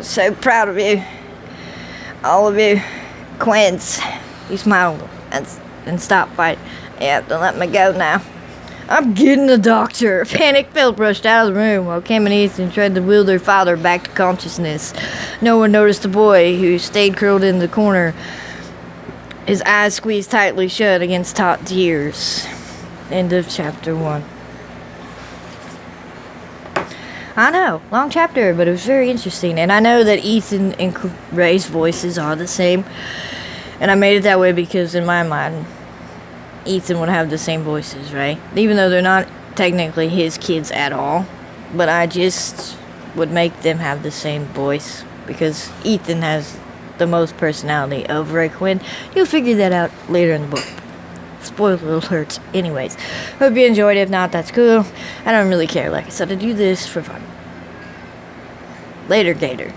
So proud of you. All of you. Quinns. You smile and, and stop fighting. Have to let me go now. I'm getting the doctor. Panic Phillip rushed out of the room while Cam and Ethan tried to wheel their father back to consciousness. No one noticed the boy, who stayed curled in the corner, his eyes squeezed tightly shut against Todd's ears. End of chapter one. I know, long chapter, but it was very interesting. And I know that Ethan and Ray's voices are the same. And I made it that way because, in my mind, Ethan would have the same voices, right? Even though they're not technically his kids at all. But I just would make them have the same voice because Ethan has the most personality of Ray Quinn. You'll figure that out later in the book. Spoiler alerts. Anyways, hope you enjoyed. If not, that's cool. I don't really care. Like I said, I do this for fun. Later, Gator.